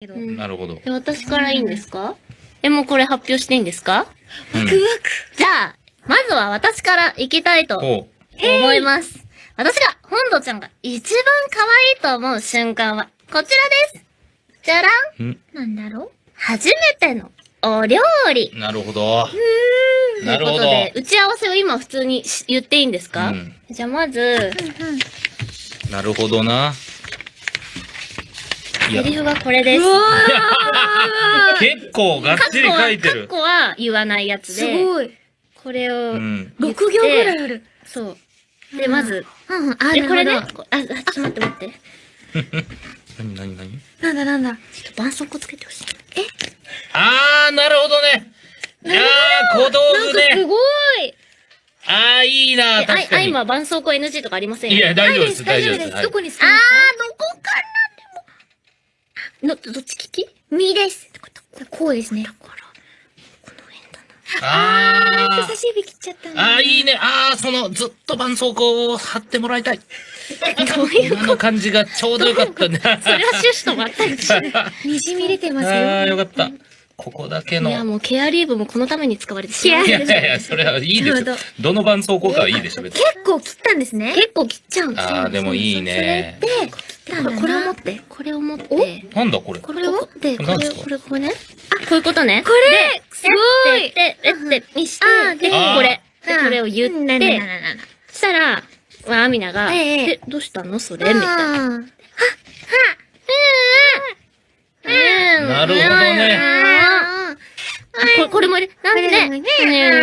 けど。うんなるほど。え私からいいんですか？え、もうこれ発表していいんですか？うんワクワじゃあ、まずは私から行きたいとほ思います。私が、本土ちゃんが一番可愛いと思う瞬間は、こちらです。じゃらんう。んクなんだろ初めてのお料理。なるほど。というなるほど。ことで、打ち合わせを今普通にし言っていいんですか、うんじゃあまず、うんうん。なるほどな。セリフがこれです。結構がっちり書いてるカッ。コは言わないやつすで、ごい。これを、うん。6行ぐらいある。そう。で、まず、うんうん。あ、え、これね、なるほこあ、あちょっと待って待って。なになになにどなんだなんだ。ちょっと絆創膏つけてほしい。あー、なるほどね。いやー、小道具すね。ごいあー、いいな、え、あい、あ、確かに。今、絆創膏 NG とかありません？よいや、大丈夫です、大丈夫です。はいどこにすあーどこからでも。の、どっち利き？右です。こうですね。あ人差し指切っちゃったー、んだ。あー、いいね。あー、その、ずっと絆創膏を貼ってもらいたい。どういう今の感じがちょうどよかったね。それは趣旨と全く違う。にじみ出てますよ。あー、よかった。ここだけの。いや、いもうケアリーブもこのために使われてしまう。やいやいや、それはいいですよ。どの絆創膏かはいいでしょ、別に。結構切ったんですね。結構切っちゃうんですよあー、でもいいね。で、切ったんだ。な。これを持って、これを持って、なんだこれ？これを？持って、これを、何ですか？これ、これね。あ、こういうことね。これ？すごい。で、で、で、で、にして、でこれ、で、うんこれを言って、ななななそしたら、まあ、アミナが、ええ。え、どうしたの？それ？みたいな。な。うん。なるほどね。これ、これも入れ、なんで？ね。ねいやいやいや。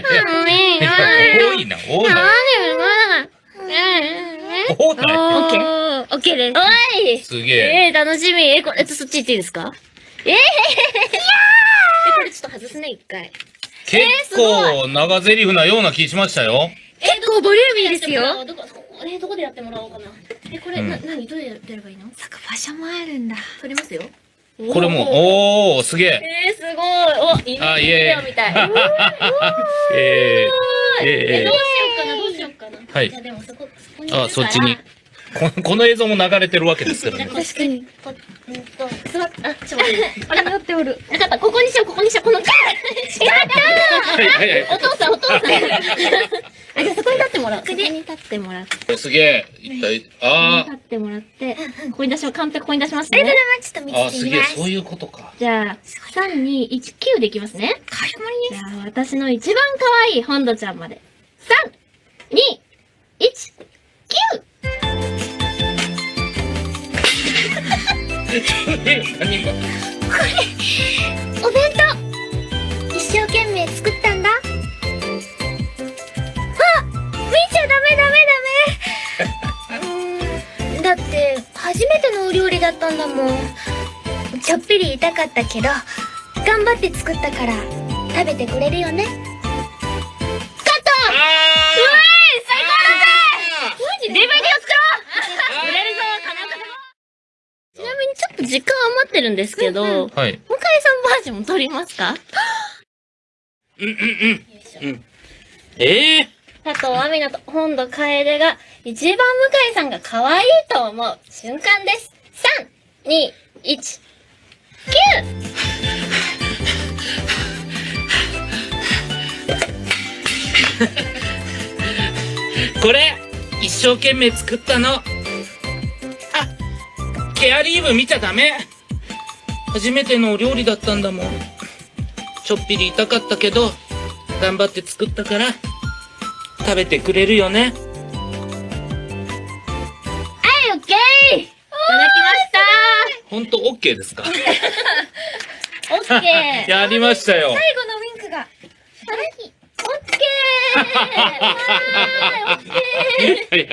いや。多いな、多いな。オッケー。ー。オッケーです。おいすげえ。えー、楽しみ。え、これ、えっと、そっち行っていいですか？えー、え、これちょっと外すね、一回。結構長台詞なような気しましたよ。結構ボリューミーですよ。どこ、えー、どこでやってもらおうかな。え、これ、うんな、なにどうやってやればいいの？そっか、場所もあるんだ。撮りますよ。これも、おー、すげえ。えー、すごい。お、インあ、イビデエオみたい。ーイ。えー、え、えどうしようかな、どうしようかな。はいでもそこ、そこにいるー、から。あ、そっちに。ここの映像も流れてるわけですからね。確かに。こうんと、座っあ、ちょっと待って。あれ、なっておる。なかった、ここにしよう、ここにしよう、この、やったはいはいはいーお父さん、お父さん。あ、じゃあそこに立ってもらう。ここに立ってもらって。すげえ。一体、あ立ってもらって、ここに出します。カンペここに出しますね。な、ちょっと見ー、あ、てす？げえ、みます。そういうことか。じゃあ、3、2、1、9でいきますね。かしこまりじゃあ、私の一番可愛い本土ちゃんまで。3、2、何がお弁当一生懸命作ったんだ。あ見ちゃダメダメダメだって、初めてのお料理だったんだもん。ちょっぴり痛かったけど、頑張って作ったから、食べてくれるよね。あ最高だぜ ?DVD を作ろう売れるぞ金岡でもちなみにちょっと時間余ってるんですけど、向井ーはい。さんバージョン撮りますか？うんうんうん。うん。ええ佐藤亜美奈と本土楓が一番向井さんが可愛いと思う瞬間です。3、2、1、これ、一生懸命作ったの。あ、ケアリーブ見ちゃダメ。初めてのお料理だったんだもん。ちょっぴり痛かったけど、頑張って作ったから、食べてくれるよね。はい、オッケーいただきましたほんと OK ですか？オッケー やりましたよ。最後のウィンクが。オッケー はいオッケー